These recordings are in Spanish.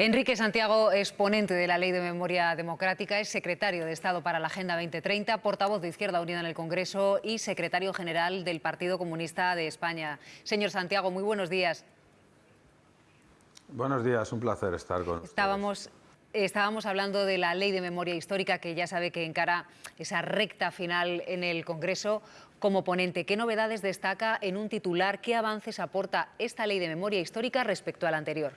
Enrique Santiago es ponente de la Ley de Memoria Democrática, es secretario de Estado para la Agenda 2030, portavoz de Izquierda Unida en el Congreso y secretario general del Partido Comunista de España. Señor Santiago, muy buenos días. Buenos días, un placer estar con Estábamos Estábamos hablando de la ley de memoria histórica que ya sabe que encara esa recta final en el Congreso. Como ponente, ¿qué novedades destaca en un titular? ¿Qué avances aporta esta ley de memoria histórica respecto a la anterior?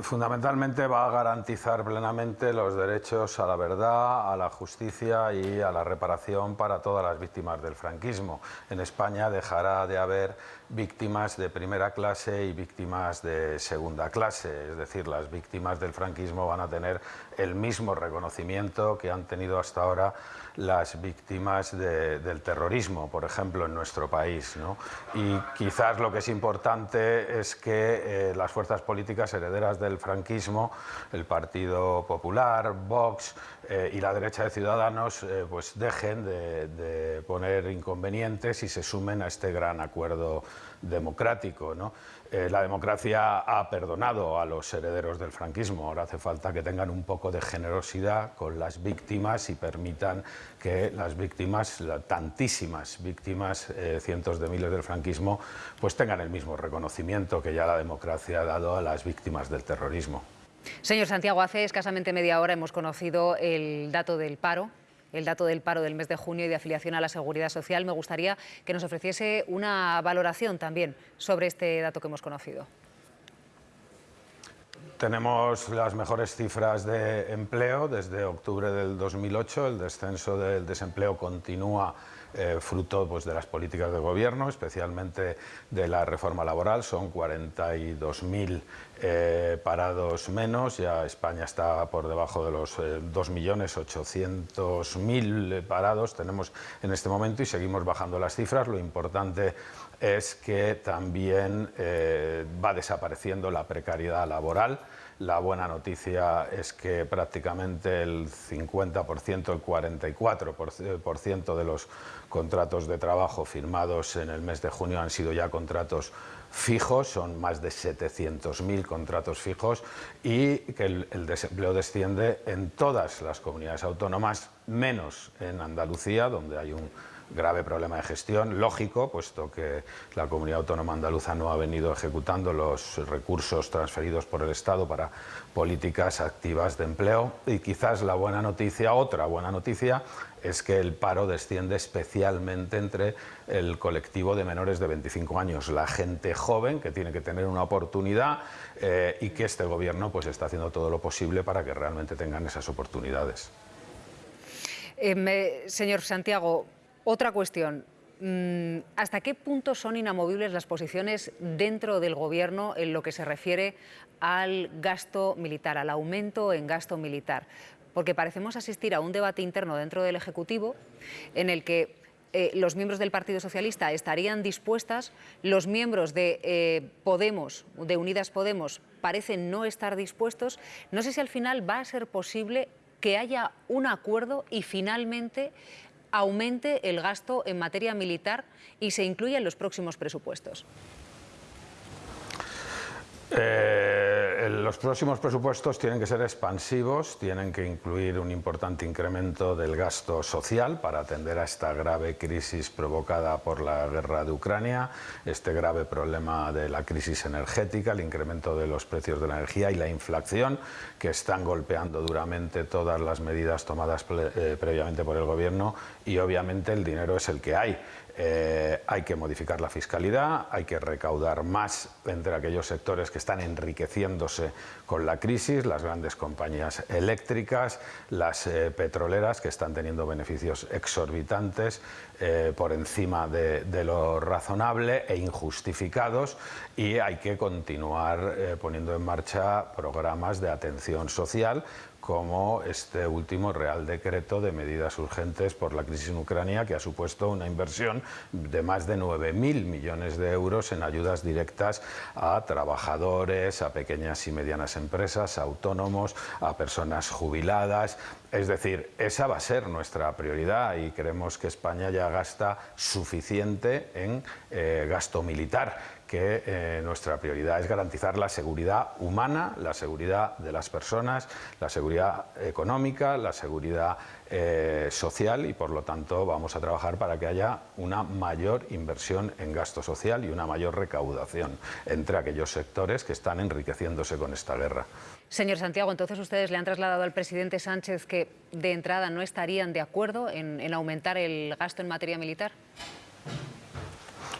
Fundamentalmente va a garantizar plenamente los derechos a la verdad, a la justicia y a la reparación para todas las víctimas del franquismo. En España dejará de haber víctimas de primera clase y víctimas de segunda clase, es decir, las víctimas del franquismo van a tener el mismo reconocimiento que han tenido hasta ahora las víctimas del terrorismo, por ejemplo, en nuestro país. Y quizás lo que es importante es que eh, las fuerzas políticas herederas del franquismo, el Partido Popular, Vox eh, y la derecha de Ciudadanos, eh, pues dejen de, poner inconvenientes y se sumen a este gran acuerdo democrático. la democracia ha perdonado a los herederos del franquismo, ahora hace falta que tengan un poco de generosidad con las víctimas y permitan que las víctimas, tantísimas víctimas, eh, cientos de miles del franquismo, pues tengan el mismo reconocimiento que ya la democracia ha dado a las víctimas del terrorismo. Señor Santiago, hace escasamente media hora hemos conocido el dato del paro el dato del paro del mes de junio y de afiliación a la Seguridad Social. Me gustaría que nos ofreciese una valoración también sobre este dato que hemos conocido. Tenemos las mejores cifras de empleo desde octubre del 2008. El descenso del desempleo continúa eh, fruto pues, de las políticas de gobierno, especialmente de la reforma laboral. Son 42.000 eh, parados menos. Ya España está por debajo de los 2.800.000 eh, parados. Tenemos en este momento y seguimos bajando las cifras. Lo importante es que también va desapareciendo la precariedad laboral. La buena noticia es que prácticamente el 50%, el 44% de los contratos de trabajo firmados en el mes de junio han sido ya contratos fijos, son más de 700.000 contratos fijos y que el, el, desempleo desciende en todas las comunidades autónomas, menos en Andalucía, donde hay un grave problema de gestión, lógico, puesto que la comunidad autónoma andaluza no ha venido ejecutando los recursos transferidos por el Estado para políticas activas de empleo. Y quizás la buena noticia, otra buena noticia, es que el paro desciende especialmente entre el colectivo de menores de 25 años, la gente joven que tiene que tener una oportunidad eh, y que este gobierno pues, está haciendo todo lo posible para que realmente tengan esas oportunidades. Eh, señor Santiago, otra cuestión. Mm, ¿Hasta qué punto son inamovibles las posiciones dentro del Gobierno en lo que se refiere al gasto militar, al aumento en gasto militar? Porque parecemos asistir a un debate interno dentro del Ejecutivo en el que eh, los miembros del Partido Socialista estarían dispuestas, los miembros de eh, Podemos, de Unidas Podemos, parecen no estar dispuestos. No sé si al final va a ser posible que haya un acuerdo y finalmente aumente el gasto en materia militar y se incluya en los próximos presupuestos? Eh, los próximos presupuestos tienen que ser expansivos, tienen que incluir un importante incremento del gasto social para atender a esta grave crisis provocada por la guerra de Ucrania, este grave problema de la crisis energética, el incremento de los precios de la energía y la inflación que están golpeando duramente todas las medidas tomadas eh, previamente por el Gobierno y obviamente el dinero es el que hay. Eh, hay que modificar la fiscalidad, hay que recaudar más entre aquellos sectores que están enriqueciéndose con la crisis, las grandes compañías eléctricas, las eh, petroleras que están teniendo beneficios exorbitantes eh, por encima de, de, lo razonable e injustificados y hay que continuar poniendo en marcha programas de atención social como este último Real Decreto de medidas urgentes por la crisis en Ucrania, que ha supuesto una inversión de más de 9.000 millones de euros en ayudas directas a trabajadores, a pequeñas y medianas empresas, a autónomos, a personas jubiladas. Es decir, esa va a ser nuestra prioridad y creemos que España ya gasta suficiente en eh, gasto militar que eh, nuestra prioridad es garantizar la seguridad humana, la seguridad de las personas, la seguridad económica, la seguridad eh, social y por lo tanto vamos a trabajar para que haya una mayor inversión en gasto social y una mayor recaudación entre aquellos sectores que están enriqueciéndose con esta guerra. Señor Santiago, entonces ustedes le han trasladado al presidente Sánchez que de entrada no estarían de acuerdo en aumentar el gasto en materia militar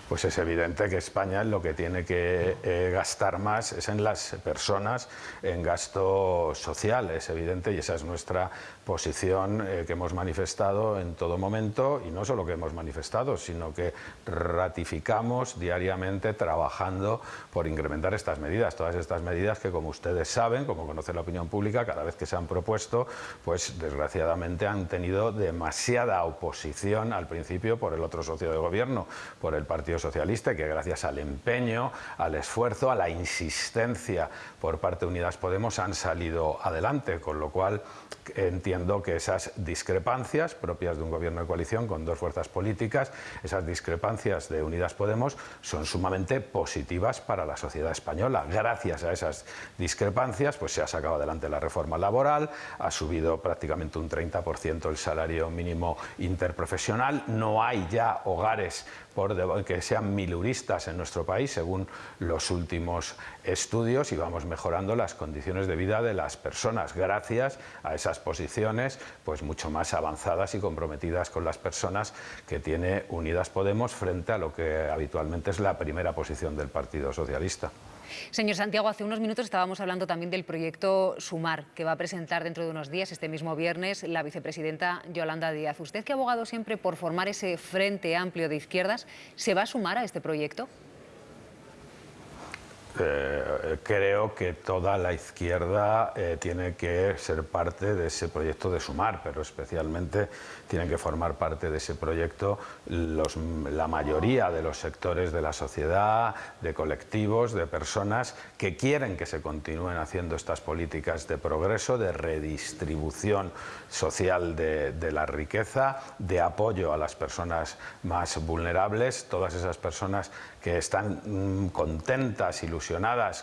pues es evidente que España lo que tiene que eh, gastar más es en las personas, en gasto social, es evidente, y esa es nuestra posición eh, que hemos manifestado en todo momento, y no solo que hemos manifestado, sino que ratificamos diariamente trabajando por incrementar estas medidas, todas estas medidas que como ustedes saben, como conoce la opinión pública, cada vez que se han propuesto, pues desgraciadamente han tenido demasiada oposición al principio por el otro socio de gobierno, por el Partido Socialista que gracias al empeño, al esfuerzo, a la insistencia por parte de Unidas Podemos han salido adelante, con lo cual entiendo que esas discrepancias propias de un gobierno de coalición con dos fuerzas políticas, esas discrepancias de Unidas Podemos son sumamente positivas para la sociedad española. Gracias a esas discrepancias pues se ha sacado adelante la reforma laboral, ha subido prácticamente un 30% el salario mínimo interprofesional, no hay ya hogares por que sean miluristas en nuestro país, según los últimos estudios, y vamos mejorando las condiciones de vida de las personas, gracias a esas posiciones pues mucho más avanzadas y comprometidas con las personas que tiene Unidas Podemos frente a lo que habitualmente es la primera posición del Partido Socialista. Señor Santiago, hace unos minutos estábamos hablando también del proyecto Sumar, que va a presentar dentro de unos días, este mismo viernes, la vicepresidenta Yolanda Díaz. Usted que ha abogado siempre por formar ese frente amplio de izquierdas, ¿se va a sumar a este proyecto? Eh, creo que toda la izquierda eh, tiene que ser parte de ese proyecto de sumar, pero especialmente tienen que formar parte de ese proyecto la mayoría de los sectores de la sociedad, de colectivos, de personas que quieren que se continúen haciendo estas políticas de progreso, de redistribución social de, la riqueza, de apoyo a las personas más vulnerables, todas esas personas que están mm, contentas, ilusionadas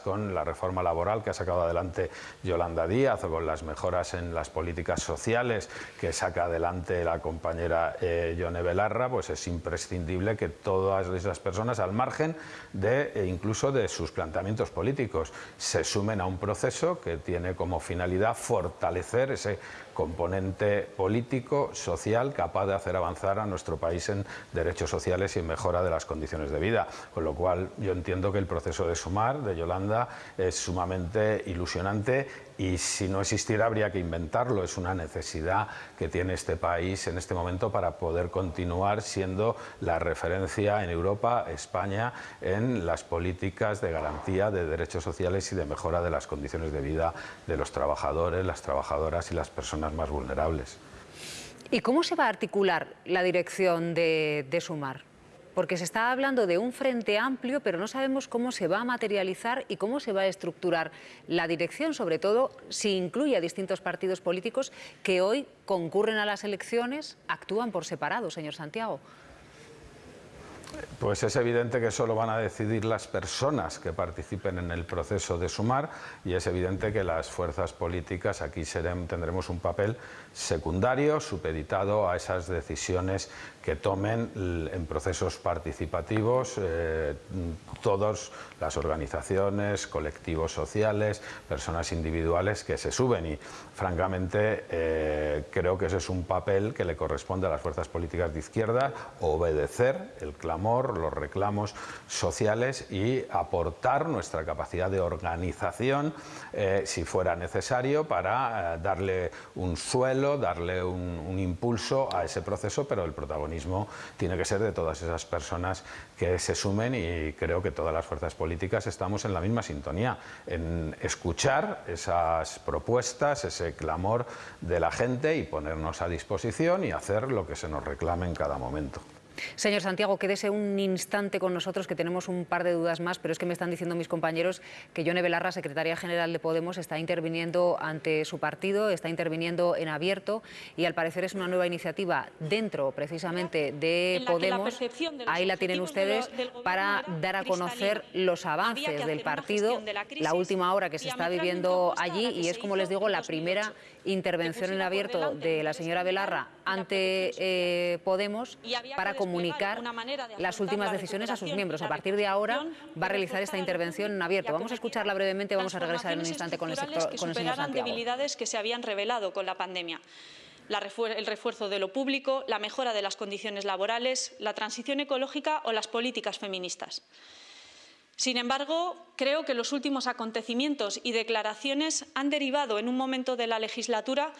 con la reforma laboral que ha sacado adelante Yolanda Díaz o con las mejoras en las políticas sociales que saca adelante la compañera eh, Yone Belarra, pues es imprescindible que todas esas personas, al margen de e incluso de sus planteamientos políticos, se sumen a un proceso que tiene como finalidad fortalecer ese componente político, social, capaz de hacer avanzar a nuestro país en derechos sociales y en mejora de las condiciones de vida. Con lo cual yo entiendo que el proceso de sumar de Yolanda es sumamente ilusionante y si no existiera habría que inventarlo. Es una necesidad que tiene este país en este momento para poder continuar siendo la referencia en Europa, España, en las políticas de garantía de derechos sociales y de mejora de las condiciones de vida de los trabajadores, las trabajadoras y las personas más vulnerables. ¿Y cómo se va a articular la dirección de, de Sumar? Porque se está hablando de un frente amplio, pero no sabemos cómo se va a materializar y cómo se va a estructurar la dirección, sobre todo si incluye a distintos partidos políticos que hoy concurren a las elecciones, actúan por separado, señor Santiago. Pues es evidente que solo van a decidir las personas que participen en el proceso de sumar y es evidente que las fuerzas políticas aquí tendremos un papel secundario, supeditado a esas decisiones que tomen en procesos participativos eh, todas las organizaciones, colectivos sociales, personas individuales que se suben. Y francamente eh, creo que ese es un papel que le corresponde a las fuerzas políticas de izquierda, obedecer el clamor, los reclamos sociales y aportar nuestra capacidad de organización eh, si fuera necesario para darle un suelo, darle un impulso a ese proceso, pero el protagonismo tiene que ser de todas esas personas que se sumen y creo que todas las fuerzas políticas estamos en la misma sintonía, en escuchar esas propuestas, ese clamor de la gente y ponernos a disposición y hacer lo que se nos reclame en cada momento. Señor Santiago, quédese un instante con nosotros, que tenemos un par de dudas más, pero es que me están diciendo mis compañeros que Yone Belarra, secretaria general de Podemos, está interviniendo ante su partido, está interviniendo en abierto y al parecer es una nueva iniciativa dentro precisamente de Podemos. Ahí la tienen ustedes para dar a conocer los avances del partido, la última hora que se está viviendo allí y es, como les digo, la primera intervención en abierto de la señora Belarra ante eh, Podemos para comunicar las últimas decisiones a sus miembros. A partir de ahora va a realizar esta intervención en abierto. Vamos a escucharla brevemente, vamos a regresar en un instante con el, sector, con el señor Santiago. debilidades que se habían revelado con la pandemia. el refuerzo de lo público, la mejora de las condiciones laborales, la transición ecológica o las políticas feministas. Sin embargo, creo que los últimos acontecimientos y declaraciones han derivado en un momento de la legislatura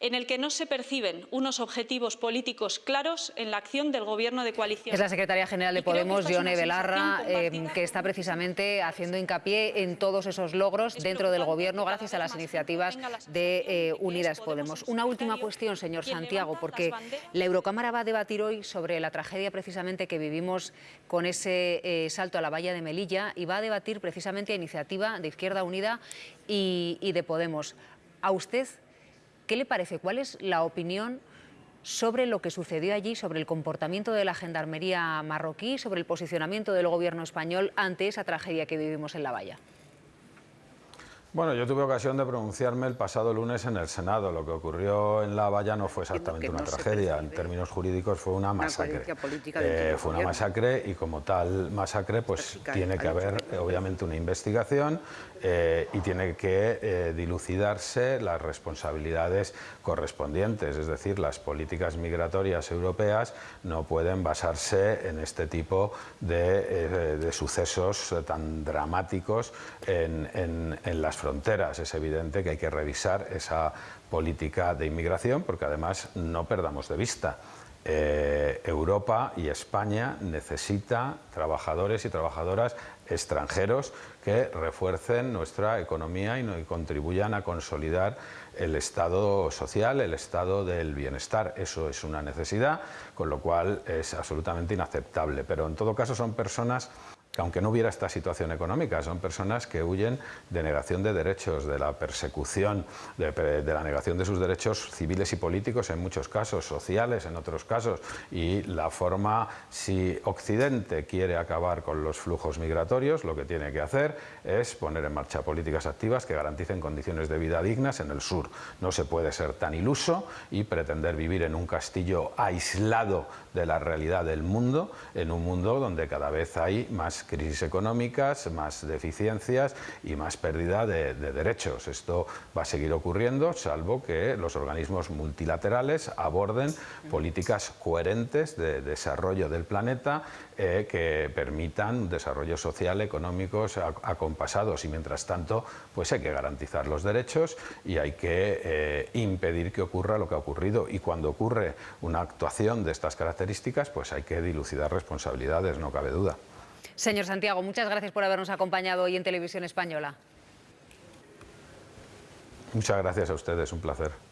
en el que no se perciben unos objetivos políticos claros en la acción del Gobierno de coalición. Es la secretaria general de Podemos, Yone Belarra, eh, que está precisamente haciendo hincapié en todos esos logros dentro del Gobierno gracias a las iniciativas de eh, Unidas Podemos. Una última cuestión, señor Santiago, porque la Eurocámara va a debatir hoy sobre la tragedia precisamente que vivimos con ese eh, salto a la valla de Melilla y va a debatir precisamente a iniciativa de Izquierda Unida y, y de Podemos. ¿A usted ¿Qué le parece? ¿Cuál es la opinión sobre lo que sucedió allí, sobre el comportamiento de la gendarmería marroquí, sobre el posicionamiento del gobierno español ante esa tragedia que vivimos en La Valla? Bueno, yo tuve ocasión de pronunciarme el pasado lunes en el Senado. Lo que ocurrió en La Valla no fue exactamente una tragedia. En términos jurídicos fue una masacre. Eh, fue una masacre y como tal masacre pues tiene que haber obviamente una investigación eh, y tiene que eh, dilucidarse las responsabilidades correspondientes. Es decir, las políticas migratorias europeas no pueden basarse en este tipo de, sucesos tan dramáticos en, en las fronteras. Es evidente que hay que revisar esa política de inmigración porque además no perdamos de vista. Eh, Europa y España necesita trabajadores y trabajadoras extranjeros que refuercen nuestra economía y contribuyan a consolidar el estado social, el estado del bienestar. Eso es una necesidad, con lo cual es absolutamente inaceptable. Pero en todo caso son personas aunque no hubiera esta situación económica, son personas que huyen de negación de derechos, de la persecución, de, la negación de sus derechos civiles y políticos en muchos casos, sociales en otros casos, y la forma, si Occidente quiere acabar con los flujos migratorios, lo que tiene que hacer es poner en marcha políticas activas que garanticen condiciones de vida dignas en el sur. No se puede ser tan iluso y pretender vivir en un castillo aislado de la realidad del mundo, en un mundo donde cada vez hay más crisis económicas, más deficiencias y más pérdida de, derechos. Esto va a seguir ocurriendo, salvo que los organismos multilaterales aborden políticas coherentes de desarrollo del planeta eh, que permitan desarrollo social, económicos acompasados y mientras tanto pues hay que garantizar los derechos y hay que eh, impedir que ocurra lo que ha ocurrido y cuando ocurre una actuación de estas características pues hay que dilucidar responsabilidades, no cabe duda. Señor Santiago, muchas gracias por habernos acompañado hoy en Televisión Española. Muchas gracias a ustedes, un placer.